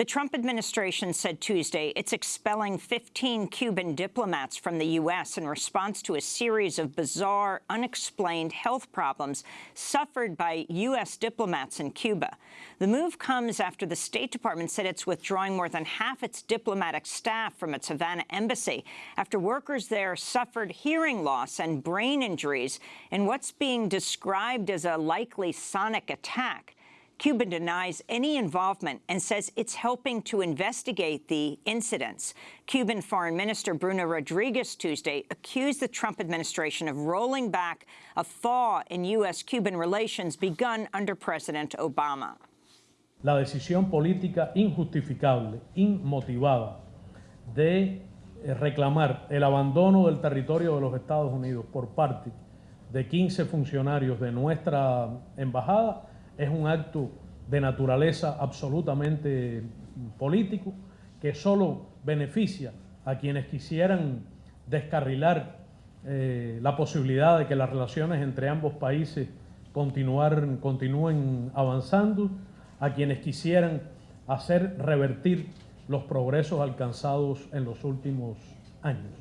The Trump administration said Tuesday it's expelling 15 Cuban diplomats from the U.S. in response to a series of bizarre, unexplained health problems suffered by U.S. diplomats in Cuba. The move comes after the State Department said it's withdrawing more than half its diplomatic staff from its Havana embassy after workers there suffered hearing loss and brain injuries in what's being described as a likely sonic attack. Cuba denies any involvement and says it's helping to investigate the incidents. Cuban Foreign Minister Bruno Rodriguez Tuesday accused the Trump administration of rolling back a thaw in U.S.-Cuban relations begun under President Obama. La decisión política injustificable, inmotivada, de eh, reclamar el abandono del territorio de los Estados Unidos por parte de 15 funcionarios de nuestra embajada es un acto de naturaleza absolutamente político que solo beneficia a quienes quisieran descarrilar eh, la posibilidad de que las relaciones entre ambos países continúen avanzando, a quienes quisieran hacer revertir los progresos alcanzados en los últimos años.